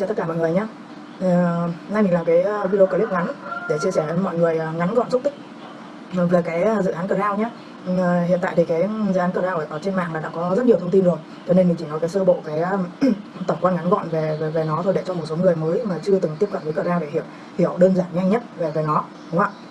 cho tất cả mọi người nhé. Uh, nay mình làm cái ờ, video clip ngắn để chia sẻ với mọi người ờ, ngắn gọn xúc tích về cái dự án Crown nhé. Uh, hiện tại thì cái dự án Crown ở trên mạng là đã có rất nhiều thông tin rồi cho nên mình chỉ nói cái sơ bộ cái tổng quan ngắn gọn về, về về nó thôi để cho một số người mới mà chưa từng tiếp cận với Crown để hiểu hiểu đơn giản nhanh nhất về về nó đúng không ạ?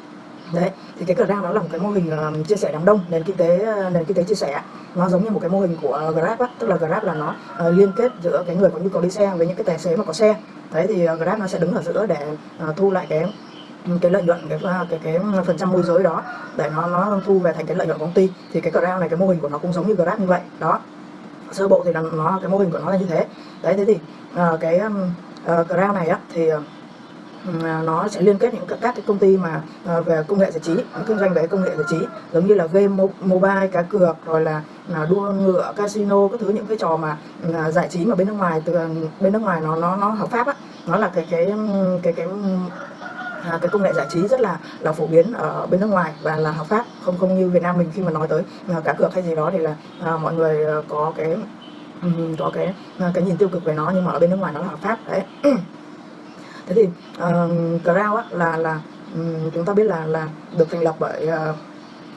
Đấy thì cái Grab nó là một cái mô hình um, chia sẻ đám đông nền kinh tế ờ, nền kinh tế chia sẻ. Nó giống như một cái mô hình của ờ, Grab á tức là Grab là nó uh, liên kết giữa cái người có nhu cầu đi xe với những cái tài xế mà có xe. Đấy thì uh, Grab nó sẽ đứng ở giữa để uh, thu lại cái ừ, cái lợi nhuận cái cái cái phần trăm môi giới đó để nó nó thu về thành cái lợi nhuận của công ty. Thì cái Grab này cái mô hình của nó cũng giống như Grab như vậy đó. Sơ bộ thì là nó cái mô hình của nó là như thế. Đấy thế thì uh, cái uh, Grab này á thì uh, nó sẽ liên kết những các, các cái công ty mà ờ, về công nghệ giải trí kinh doanh về công nghệ giải trí. Giống như là game mobile cá cược rồi là à, đua ngựa casino các thứ những cái trò mà à, giải trí mà bên nước ngoài từ à, bên nước ngoài nó nó nó hợp pháp á. Nó là cái cái cái cái À, cái công nghệ giải trí rất là là phổ biến ở bên nước ngoài và là hợp pháp. Không không như Việt Nam mình khi mà nói tới cá cược hay gì đó thì là à, mọi người ờ, có cái có cái cái nhìn tiêu cực về nó nhưng mà ở bên nước ngoài nó là hợp pháp. Đấy. thế thì ờ, uh, Crown á, là là um, chúng ta biết là là được thành lập bởi uh,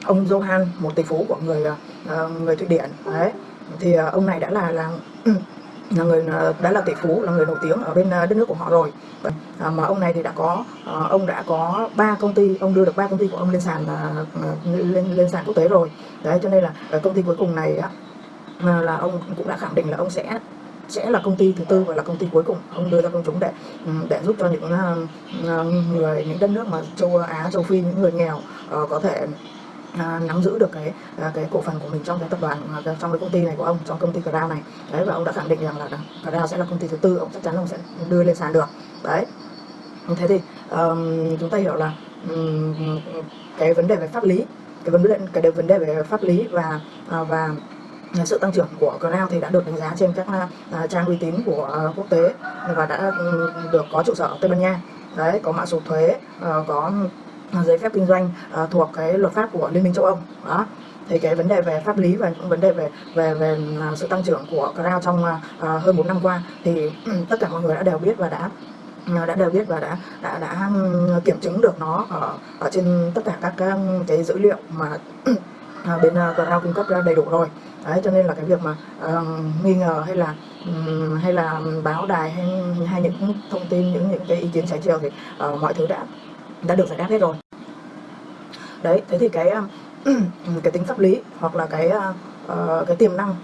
ông Johan một tỷ phú của người uh, người Thụy Điển. Đấy. Thì uh, ông này đã là là là người đã là tỷ phú là người nổi tiếng ở bên đất nước của họ rồi. À, mà ông này thì đã có ông đã có ba công ty ông đưa được ba công ty của ông lên sàn lên lên sàn quốc tế rồi. Đấy cho nên là công ty cuối cùng này á, là ông cũng đã khẳng định là ông sẽ sẽ là công ty thứ tư và là công ty cuối cùng ông đưa ra công chúng để ừ, để giúp cho những ờ, ờ, người những đất nước mà châu Á châu Phi những người nghèo ờ, có thể À, nắm giữ được cái cái cổ phần của mình trong cái tập đoàn trong cái công ty này của ông trong công ty Crown này. Đấy và ông đã khẳng định rằng là Crown sẽ là công ty thứ tư ông chắc chắn ông sẽ đưa lên sàn được. Đấy. Thế thì um, chúng ta hiểu là um, cái vấn đề về pháp lý cái vấn đề cái vấn đề về pháp lý và uh, và sự tăng trưởng của Crown thì đã được đánh giá trên các uh, trang uy tín của uh, quốc tế và đã um, được có trụ sở ở Tây Ban Nha. Đấy có mã số thuế uh, có giấy phép kinh doanh uh, thuộc cái luật pháp của Liên minh châu Âu. Đó. Thì cái vấn đề về pháp lý và vấn đề về về về sự tăng trưởng của Crown trong uh, hơn 4 năm qua thì um, tất cả mọi người đã đều biết và đã ừ, đã đều biết và đã đã đã kiểm chứng được nó ở ở trên tất cả các cái dữ liệu mà bên Crown cung cấp ra đầy đủ rồi đấy cho nên là cái việc mà uh, nghi ngờ hay là um, hay là báo đài hay hay những thông tin những những cái ý kiến trái chiều thì uh, mọi thứ đã đã được giải đáp hết rồi. Đấy thế thì cái cái tính pháp lý hoặc là cái uh, cái tiềm năng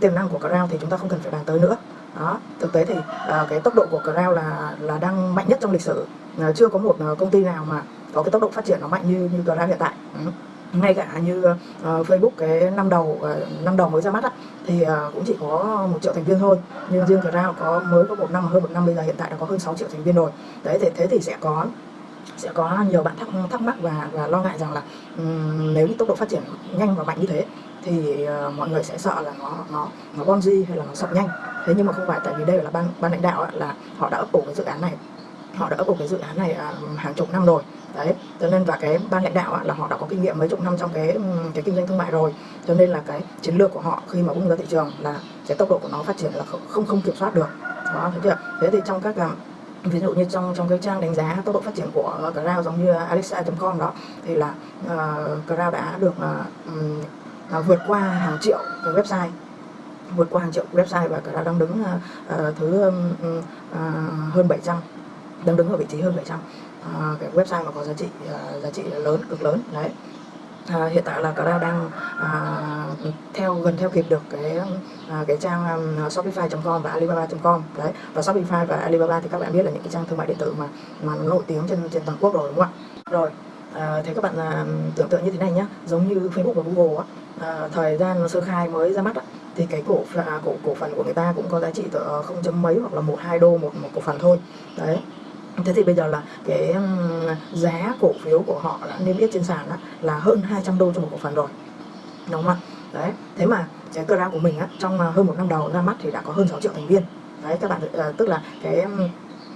tiềm năng của Crown thì chúng ta không cần phải bàn tới nữa. Đó thực tế thì uh, cái tốc độ của Crown là là đang mạnh nhất trong lịch sử. Uh, chưa có một uh, công ty nào mà có cái tốc độ phát triển nó mạnh như như Crown hiện tại. Uh ngay cả như uh, Facebook cái năm đầu uh, năm đầu mới ra mắt á, thì uh, cũng chỉ có một triệu thành viên thôi. Nhưng riêng Crown có mới có một năm hơn một năm bây giờ hiện tại đã có hơn 6 triệu thành viên rồi. Đấy thì thế thì sẽ có sẽ có nhiều bạn thắc thắc mắc và và lo ngại rằng là um, nếu tốc độ phát triển nhanh và mạnh như thế thì uh, mọi người sẽ sợ là nó nó nó bonzi hay là nó sập nhanh. Thế nhưng mà không phải tại vì đây là ban ban lãnh đạo là họ đã ấp ủ cái dự án này. Họ đã ấp ủ cái dự án này uh, hàng chục năm rồi đấy cho nên và cái ban lãnh đạo là họ đã có kinh nghiệm mấy chục năm trong cái cái kinh doanh thương mại rồi. Cho nên là cái chiến lược của họ khi mà bung ra thị trường là cái tốc độ của nó phát triển là không không kiểm soát được. Đó thấy chưa? Thế thì trong các à, ví dụ như trong trong cái trang đánh giá tốc độ phát triển của ờ, Crown giống như alexa.com đó thì là ờ, uh, Crown đã được uh, uh, vượt qua hàng triệu cái website vượt qua hàng triệu website và Crown đang đứng uh, thứ uh, uh, hơn 700 đang đứng ở vị trí hơn 700 à, cái website mà có giá trị à, giá trị lớn cực lớn đấy. À, hiện tại là Crown đang à, theo gần theo kịp được cái à, cái trang à, um, shopify.com và alibaba.com đấy. Và shopify và alibaba thì các bạn biết là những cái trang thương mại điện tử mà mà nổi tiếng trên trên toàn quốc rồi đúng không ạ? Rồi à, thế các bạn à, tưởng tượng như thế này nhé giống như Facebook và Google á, à, thời gian sơ khai mới ra mắt á, thì cái cổ à, cổ cổ phần của người ta cũng có giá trị từ ờ, không chấm mấy hoặc là một hai đô một một cổ phần thôi đấy thế thì bây giờ là cái giá cổ phiếu của họ đã niêm yết trên sàn đó, là hơn 200 đô cho một cổ phần rồi. Đúng không ạ? Đấy thế mà cái cơ ra của mình á, trong à, hơn một năm đầu ra mắt thì đã có hơn 6 triệu thành viên. Đấy các bạn ờ, tức là cái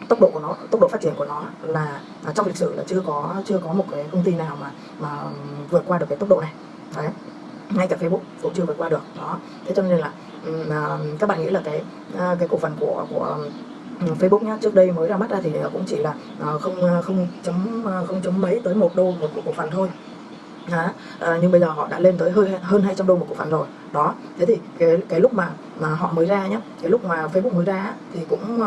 tốc độ của nó tốc độ phát triển của nó là à, trong lịch sử là chưa có chưa có một cái công ty nào mà mà vượt qua được cái tốc độ này. Đấy ngay cả Facebook cũng chưa vượt qua được. Đó thế cho nên là à, các bạn nghĩ là cái cái cổ phần của của Ừ, Facebook nhá trước đây mới ra mắt ra thì ờ, cũng chỉ là ờ, không ờ, không chấm không chấm mấy tới một đô một cổ phần thôi. Đó. À, nhưng bây giờ họ đã lên tới hơi hơn 200 đô một cổ phần rồi. Đó thế thì cái cái lúc mà mà họ mới ra nhá cái lúc mà Facebook mới ra thì cũng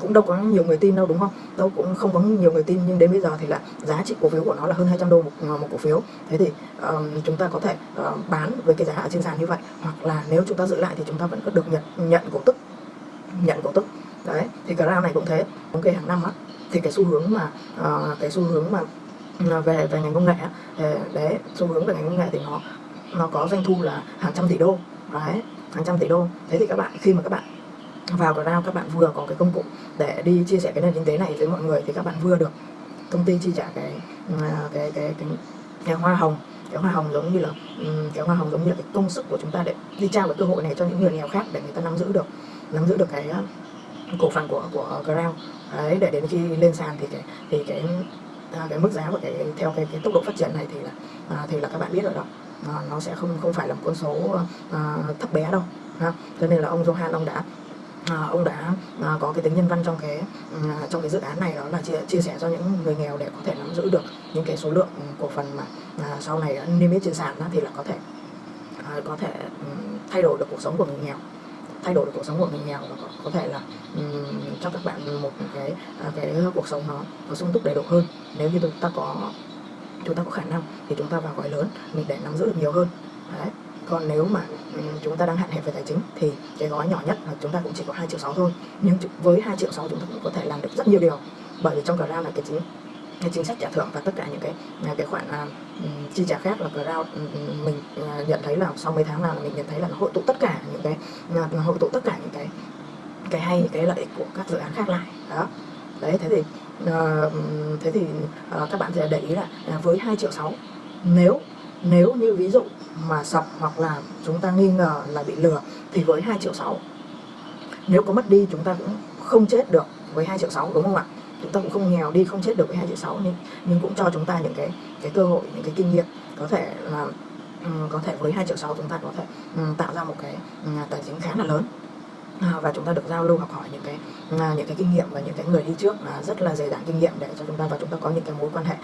cũng đâu có nhiều người tin đâu đúng không? Đâu cũng không có nhiều người tin nhưng đến bây giờ thì là giá trị cổ phiếu của nó là hơn 200 đô một, một cổ phiếu. Thế thì um, chúng ta có thể uh, bán với cái giá ở trên sàn như vậy hoặc là nếu chúng ta giữ lại thì chúng ta vẫn có được nhận nhận cổ tức nhận cổ tức đấy thì cái round này cũng thế. Thống kê hàng năm á thì cái xu hướng mà uh, cái xu hướng mà ờ, về về ngành công nghệ đấy xu hướng về ngành công nghệ thì nó nó có doanh thu là hàng trăm tỷ đô. Đấy hàng trăm tỷ đô. Thế thì các bạn khi mà các bạn vào Ground các bạn vừa có cái công cụ để đi chia sẻ cái nền kinh tế này với mọi người thì các bạn vừa được công ty chi trả cái ờ, cái cái cái, cái hoa hồng. Cái hoa hồng giống như là ừ, cái hoa hồng giống như là cái công sức của chúng ta để đi trao cái cơ hội này cho những người nghèo khác để người ta nắm giữ được nắm giữ được cái cổ phần của của ờ, Ground đấy để đến khi lên sàn thì cái thì cái à, cái mức giá của cái theo cái, cái tốc độ phát triển này thì là à, thì là các bạn biết rồi đó. À, nó sẽ không không phải là một con số à, thấp bé đâu ha. Cho nên là ông Johan ông đã à, ông đã à, có cái tính nhân văn trong cái à, trong cái dự án này đó là chia, chia sẻ cho những người nghèo để có thể nắm giữ được những cái số lượng cổ phần mà à, sau này niêm yết trên sàn đó, thì là có thể à, có thể ừ, thay đổi được cuộc sống của người nghèo thay đổi được cuộc sống của người nghèo và có, có thể là um, cho các bạn một cái à, cái cuộc sống nó nó sung túc đầy đủ hơn. Nếu như chúng ta có chúng ta có khả năng thì chúng ta vào gói lớn mình để nắm giữ được nhiều hơn. Đấy. Còn nếu mà chúng ta đang hạn hẹp về tài chính thì cái gói nhỏ nhất là chúng ta cũng chỉ có 2 triệu 6 thôi. Nhưng với 2 triệu 6 chúng ta cũng có thể làm được rất nhiều điều. Bởi vì trong cả ra là cái chính cái chính sách trả thưởng và tất cả những cái à, cái khoản uh, chi trả khác là crowd mình uh, nhận thấy là sau mấy tháng nào là mình nhận thấy là nó hội tụ tất cả những cái uh, hội tụ tất cả những cái cái hay cái lợi ích của các dự án khác lại. Đó. Đấy thế thì uh, thế thì uh, các bạn sẽ để ý là uh, với 2 triệu sáu nếu nếu như ví dụ mà sập hoặc là chúng ta nghi ngờ là bị lừa thì với 2 triệu 6 nếu có mất đi chúng ta cũng không chết được với 2 triệu 6 đúng không ạ? Chúng ta cũng không nghèo đi không chết được với hai triệu sáu nhưng, nhưng cũng cho chúng ta những cái cái cơ hội những cái kinh nghiệm. Có thể là um, có thể với hai triệu sáu chúng ta có thể um, tạo ra một cái um, tài chính khá là lớn. À, và chúng ta được giao lưu học hỏi những cái à, những cái kinh nghiệm và những cái người đi trước là rất là dày dặn kinh nghiệm để cho chúng ta và chúng ta có những cái mối quan hệ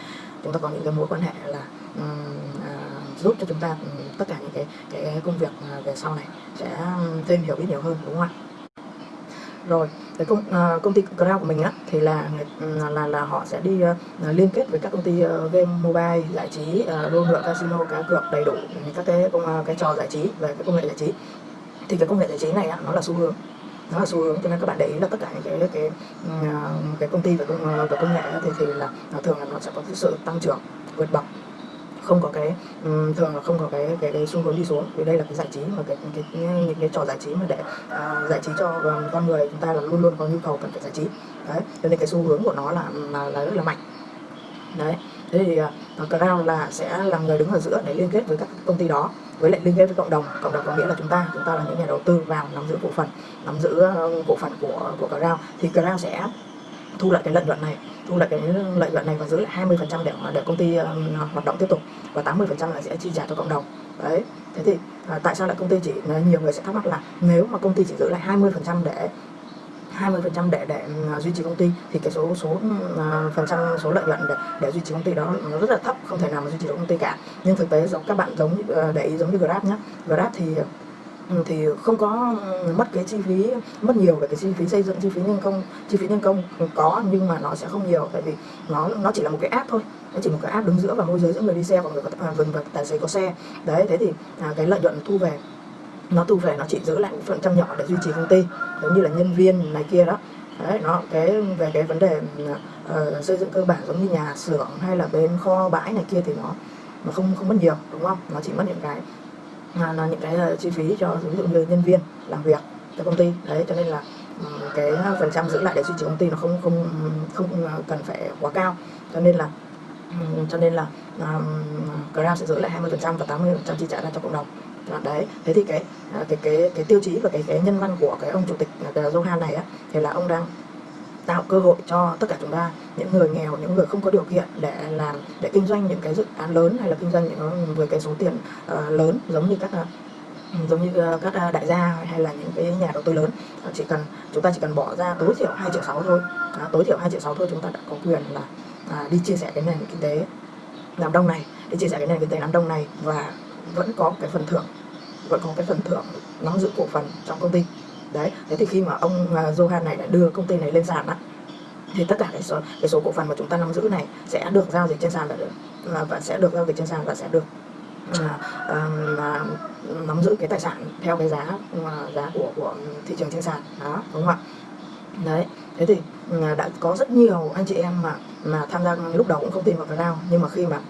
chúng ta có những cái mối quan hệ là um, giúp cho chúng ta tất cả những cái cái công việc về sau này sẽ thêm hiểu biết nhiều hơn đúng không ạ? Rồi cái công uh, công ty cloud của mình á thì là là ừ, là là họ sẽ đi uh, liên kết với các công ty uh, game mobile giải trí uh, đua ngựa casino cá cược đầy đủ các cái công uh, cái trò giải trí về cái công nghệ giải trí. Thì cái công nghệ giải trí này á, nó là xu hướng nó là xu hướng cho nên các bạn để ý là tất cả những cái cái ừ, cái công ty về công về công nghệ thì thì là thường là nó sẽ có cái sự tăng trưởng vượt bậc không có cái um, thường là không có cái cái, cái xu hướng đi xuống. Vì đây là cái giải trí mà cái cái, cái những cái trò giải trí mà để uh, giải trí cho um, con người chúng ta là luôn luôn có nhu cầu cần phải giải trí. Đấy cho nên cái xu hướng của nó là là, là rất là mạnh. Đấy thế thì uh, Crown là sẽ là người đứng ở giữa để liên kết với các công ty đó với lại liên kết với cộng đồng. Cộng đồng có nghĩa là chúng ta chúng ta là những nhà đầu tư vào nắm giữ cổ phần nắm giữ uh, cổ phần của của Crown. Thì Crown sẽ thu lại cái lợi nhuận này thu lại cái lợi nhuận này và giữ lại 20% để để công ty uh, hoạt động tiếp tục và 80% là sẽ chi trả cho cộng đồng. Đấy thế thì uh, tại sao lại công ty chỉ ờ, nhiều người sẽ thắc mắc là nếu mà công ty chỉ giữ lại 20% để 20% để để ờ, duy trì công ty thì cái số số uh, phần trăm số lợi nhuận để để duy trì công ty đó nó rất là thấp không thể nào mà duy trì được công ty cả. Nhưng thực tế giống các bạn giống uh, để ý giống như Grab nhé Grab thì Ừ. thì không có mất cái chi phí mất nhiều về cái chi phí xây dựng chi phí nhân công chi phí nhân công có nhưng mà nó sẽ không nhiều tại vì nó nó chỉ là một cái app thôi. Nó chỉ một cái app đứng giữa và môi giới giữa người đi xe và người có à, và tài xế có xe. Đấy thế thì à, cái lợi nhuận thu về nó thu về nó chỉ giữ lại một phần trăm nhỏ để duy trì công ty giống như là nhân viên này kia đó. Đấy nó cái về cái vấn đề uh, xây dựng cơ bản giống như nhà xưởng hay là bên kho bãi này kia thì nó nó không không mất nhiều đúng không? Nó chỉ mất những cái là, là những cái là chi phí cho ví dụ như nhân viên làm việc cho công ty. Đấy cho nên là ừ, cái phần trăm giữ lại để duy trì công ty nó không không không à, cần phải quá cao. Cho nên là ừ, cho nên là um, Grab sẽ giữ lại 20% và 80% chi trả ra cho cộng đồng. Đấy thế thì cái à, cái cái cái tiêu chí và cái cái nhân văn của cái ông chủ tịch Johan này á thì là ông đang tạo cơ hội cho tất cả chúng ta những người nghèo những người không có điều kiện để làm để kinh doanh những cái dự án lớn hay là kinh doanh những với cái số tiền uh, lớn giống như các uh, giống như ờ, các đại gia hay là những cái nhà đầu tư lớn. Chỉ cần chúng ta chỉ cần bỏ ra tối thiểu 2 triệu 6 thôi. À, tối thiểu 2 triệu 6 thôi chúng ta đã có quyền là à, đi chia sẻ cái nền kinh tế Nam Đông này đi chia sẻ cái nền kinh tế Nam Đông này và vẫn có cái phần thưởng vẫn có cái phần thưởng nắm giữ cổ phần trong công ty đấy thế thì khi mà ông uh, Johan này đã đưa công ty này lên sàn á thì tất cả cái số cái số cổ phần mà chúng ta nắm giữ này sẽ được giao dịch trên sàn và, và sẽ được giao dịch trên sàn và sẽ được à, à, à, nắm giữ cái tài sản theo cái giá à, giá của của thị trường trên sàn. Đó đúng không ạ? Đấy thế thì à, đã có rất nhiều anh chị em mà mà tham gia lúc đầu cũng không tin vào cái nào nhưng mà khi mà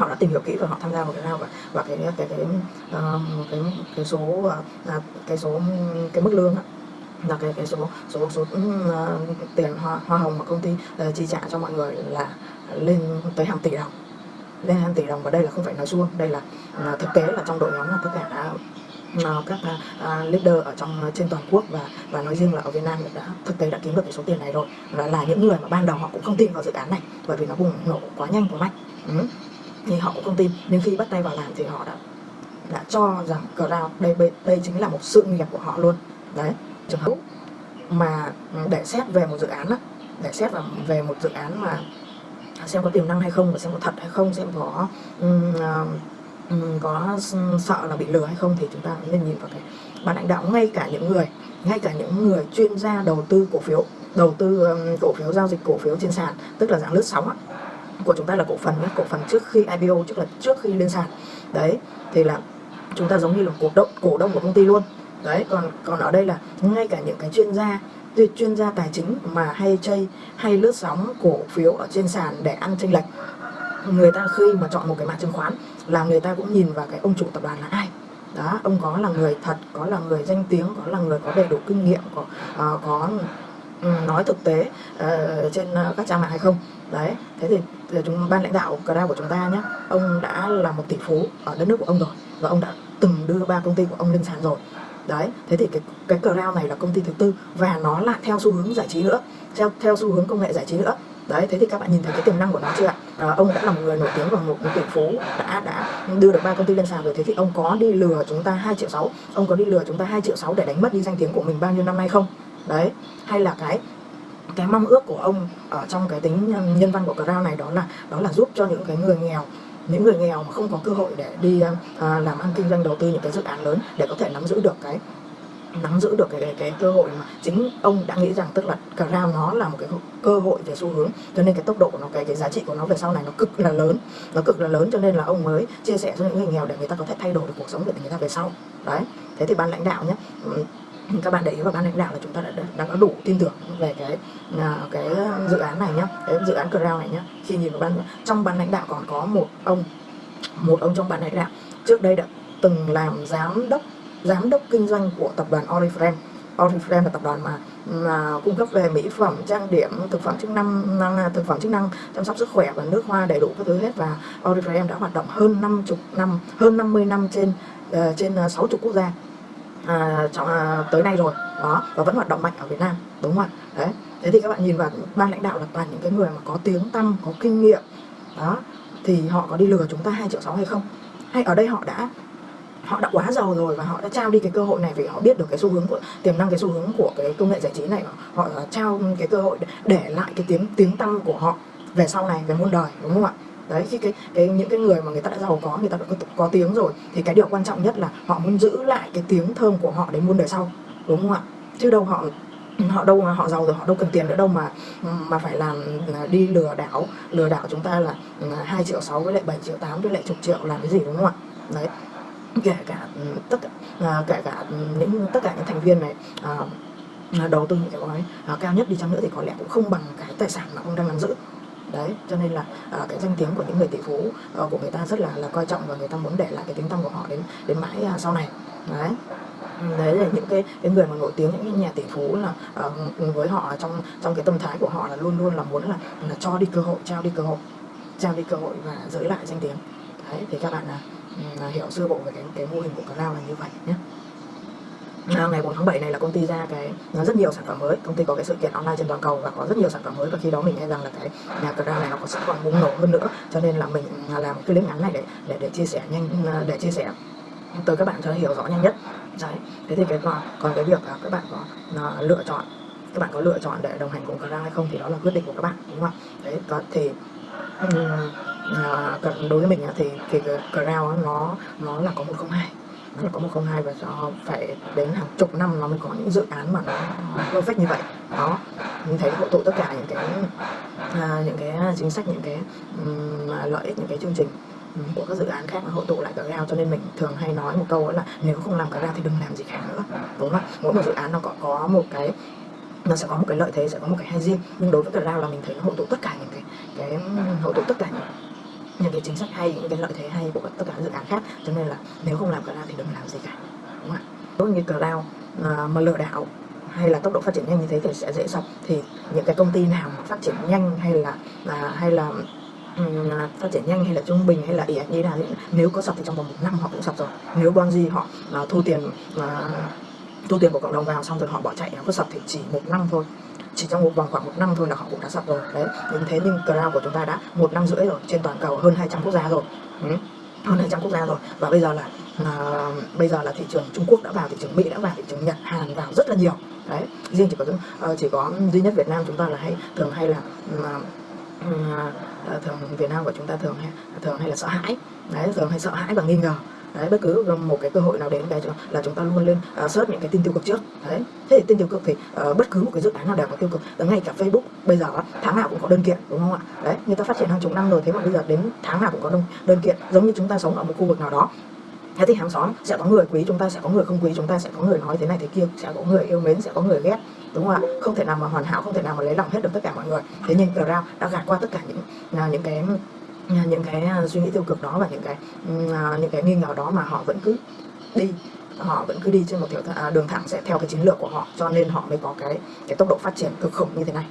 họ đã tìm hiểu kỹ và họ tham gia vào cái nào và và cái cái cái cái, cái cái số ờ, à, cái số cái mức lương đó, là cái cái số số số uh, tiền hoa, hoa hồng mà công ty uh, chi trả cho mọi người là lên tới hàng tỷ đồng. Lên hàng tỷ đồng và đây là không phải nói suông đây là uh, thực tế là trong đội nhóm là tất cả uh, các uh, leader ở trong trên toàn quốc và và nói riêng là ở Việt Nam đã thực tế đã kiếm được cái số tiền này rồi. Và là những người mà ban đầu họ cũng không tin vào dự án này bởi vì nó bùng nổ quá nhanh quá mạnh. Ừ thì họ cũng không tin. Nhưng khi bắt tay vào làm thì họ đã đã cho rằng cloud đây đây, đây chính là một sự nghiệp của họ luôn. Đấy. Trường hợp mà để xét về một dự án đó để xét về một dự án mà xem có tiềm năng hay không và xem có thật hay không xem có um, um, có sợ là bị lừa hay không thì chúng ta nên nhìn vào cái ban lãnh đạo ngay cả những người ngay cả những người chuyên gia đầu tư cổ phiếu đầu tư um, cổ phiếu giao dịch cổ phiếu trên sàn tức là dạng lướt sóng á, của chúng ta là cổ phần nhé cổ phần trước khi IPO trước là trước khi lên sàn. Đấy thì là chúng ta giống như là cổ đông cổ đông của công ty luôn. Đấy còn còn ở đây là ngay cả những cái chuyên gia chuyên gia tài chính mà hay chơi hay lướt sóng cổ phiếu ở trên sàn để ăn tranh lệch người ta khi mà chọn một cái mã chứng khoán là người ta cũng nhìn vào cái ông chủ tập đoàn là ai. Đó ông có là người thật có là người danh tiếng có là người có đầy đủ kinh nghiệm có uh, có nói thực tế uh, trên uh, các trang mạng hay không. Đấy thế thì, thì chúng ban lãnh đạo Crown của chúng ta nhé ông đã là một tỷ phú ở đất nước của ông rồi và ông đã từng đưa ba công ty của ông lên sàn rồi. Đấy thế thì cái cái Crown này là công ty thứ tư và nó lại theo xu hướng giải trí nữa theo theo xu hướng công nghệ giải trí nữa. Đấy thế thì các bạn nhìn thấy cái tiềm năng của nó chưa ạ? À, ông đã là một người nổi tiếng và một, một tỷ phú đã đã đưa được ba công ty lên sàn rồi thế thì ông có đi lừa chúng ta 2 triệu sáu ông có đi lừa chúng ta 2 triệu sáu để đánh mất đi danh tiếng của mình bao nhiêu năm nay không? Đấy hay là cái cái mong ước của ông ở trong cái tính um, nhân văn của Crown này đó là đó là giúp cho những cái người nghèo những người nghèo mà không có cơ hội để đi um, à, làm ăn kinh doanh đầu tư những cái dự án lớn để có thể nắm giữ được cái nắm giữ được cái, cái, cái cơ hội mà chính ông đã nghĩ rằng tức là Crown nó là một cái cơ hội về xu hướng. Cho nên cái tốc độ của nó cái cái giá trị của nó về sau này nó cực là lớn nó cực là lớn cho nên là ông mới chia sẻ cho những người nghèo để người ta có thể thay đổi được cuộc sống của người ta về sau. Đấy thế thì ban lãnh đạo nhé các bạn để ý vào ban lãnh đạo là chúng ta đã, đã có đủ tin tưởng về cái à, cái à, dự án này nhá cái dự án Crown này nhá. Khi nhìn vào ban trong ban lãnh đạo còn có một ông một ông trong ban lãnh đạo. Trước đây đã từng làm giám đốc giám đốc kinh doanh của tập đoàn Oriflame. Oriflame là tập đoàn mà, mà cung cấp về mỹ phẩm trang điểm thực phẩm chức năng, năng à, thực phẩm chức năng chăm sóc sức khỏe và nước hoa đầy đủ các thứ hết. Và Oriflame đã hoạt động hơn 50 năm hơn 50 năm trên uh, trên ờ, 60 quốc gia à, trong, à, tới nay rồi. Đó và vẫn hoạt động mạnh ở Việt Nam đúng không ạ? Đấy thế thì các bạn nhìn vào ban lãnh đạo là toàn những cái người mà có tiếng tăm có kinh nghiệm. Đó thì họ có đi lừa chúng ta 2 triệu sáu hay không? Hay ở đây họ đã họ đã quá giàu rồi và họ đã trao đi cái cơ hội này vì họ biết được cái xu hướng của tiềm năng cái xu hướng của cái công nghệ giải trí này. Họ trao cái cơ hội để, để lại cái tiếng tiếng tăm của họ về sau này về muôn đời đúng không ạ? Đấy khi cái, cái những cái người mà người ta đã giàu có người ta đã có, có tiếng rồi thì cái điều quan trọng nhất là họ muốn giữ lại cái tiếng thơm của họ đến muôn đời sau đúng không ạ? Chứ đâu họ họ đâu mà họ giàu rồi họ đâu cần tiền nữa đâu mà mà phải làm à, đi lừa đảo lừa đảo chúng ta là ừ, hai triệu sáu với lại 7 triệu tám với lại chục triệu làm cái gì đúng không ạ? Đấy. Kể cả ừ, tất cả kể cả ừ, những tất cả những thành viên này à, à, đầu tư những cái gói à, cao nhất đi chăng nữa thì có lẽ cũng không bằng cái tài sản mà ông đang nắm giữ đấy cho nên là à, cái danh tiếng của những người tỷ phú à, của người ta rất là là coi trọng và người ta muốn để lại cái tiếng tăm của họ đến đến mãi à, sau này. Đấy. Ừ, đấy là những cái, cái người mà nổi tiếng những cái nhà tỷ phú là uh, với họ trong trong cái tâm thái của họ là luôn luôn là muốn là, là cho đi cơ hội trao đi cơ hội trao đi cơ hội và giữ lại danh tiếng. Đấy thì các bạn là, uh, hiểu sơ bộ về cái cái mô hình của Cloud là như vậy nhé. Ờ, ngày 4 tháng 7 này là công ty ra cái rất nhiều sản phẩm mới. Công ty có cái sự kiện online trên toàn cầu và có rất nhiều sản phẩm mới. Và khi đó mình nghe rằng là cái nhà cờ này nó có sẽ còn bùng nổ hơn nữa. Cho nên là mình làm cái clip ngắn này để để để chia sẻ nhanh ờ, để chia sẻ tới các bạn cho hiểu rõ nhanh nhất. Đấy. Thế thì cái còn còn cái việc là các bạn có nó, lựa chọn các bạn có lựa chọn để đồng hành cùng Crown hay không thì đó là quyết định của các bạn đúng không đấy có thì um, à, đối với mình thì thì cái Crown nó nó là có 102 hai là có 102 và cho phải đến hàng chục năm nó mới có những dự án mà nó perfect như vậy. Đó mình thấy hội tụ tất cả những cái à, những cái chính sách những cái um, lợi ích những cái chương trình của các dự án khác nó hội tụ lại cả gao cho nên mình thường hay nói một câu đó là nếu không làm cả gao thì đừng làm gì khác nữa đúng không ạ? Mỗi một dự án nó có có một cái nó sẽ có một cái lợi thế sẽ có một cái hay riêng. Nhưng đối với cả gao là mình thấy nó hội tụ tất cả những cái cái hội tụ tất cả những những cái chính sách hay những cái lợi thế hay của tất cả các dự án khác cho nên là nếu không làm cloud thì đừng làm gì cả đúng không ạ? Đối như cloud à, mà lừa đảo hay là tốc độ phát triển nhanh như thế thì sẽ dễ sập. Thì những cái công ty nào mà phát triển nhanh hay là à, hay là um, phát triển nhanh hay là trung bình hay là ỉa như là nếu có sập thì trong vòng một năm họ cũng sập rồi. Nếu Bonzi họ à, thu tiền à, thu tiền của cộng đồng vào xong rồi họ bỏ chạy nó có sập thì chỉ một năm thôi chỉ trong một vòng khoảng một năm thôi là họ cũng đã sập rồi. Đấy nhưng thế nhưng Crown của chúng ta đã một năm rưỡi rồi trên toàn cầu hơn 200 quốc gia rồi. Ừ. hơn 200 quốc gia rồi. Và bây giờ là à, bây giờ là thị trường Trung Quốc đã vào thị trường Mỹ đã vào thị trường Nhật Hàn vào rất là nhiều. Đấy riêng chỉ có ờ, chỉ có duy nhất Việt Nam chúng ta là hay thường hay là mà à, à, thường Việt Nam của chúng ta thường hay thường hay là sợ hãi. Đấy thường hay sợ hãi và nghi ngờ đấy bất cứ một cái cơ hội nào đến cái là chúng ta luôn lên uh, search những cái tin tiêu cực trước. Đấy. Thế thì tin tiêu cực thì uh, bất cứ một cái dự án nào đều có tiêu cực. Và ngay cả Facebook bây giờ tháng nào cũng có đơn kiện đúng không ạ? Đấy người ta phát triển hàng chục năm rồi thế mà bây giờ đến tháng nào cũng có đơn, đơn kiện giống như chúng ta sống ở một khu vực nào đó. Thế thì hàng xóm sẽ có người quý chúng ta sẽ có người không quý chúng ta sẽ có người nói thế này thế kia sẽ có người yêu mến sẽ có người ghét đúng không ạ? Không thể nào mà hoàn hảo không thể nào mà lấy lòng hết được tất cả mọi người. Thế nhưng Crown đã gạt qua tất cả những à, những cái À, những cái à, suy nghĩ tiêu cực đó và những cái ừ, à, những cái nghi ngờ đó mà họ vẫn cứ đi, họ vẫn cứ đi trên một kiểu đường thẳng sẽ theo cái chiến lược của họ, cho nên họ mới có cái cái tốc độ phát triển cực khủng như thế này.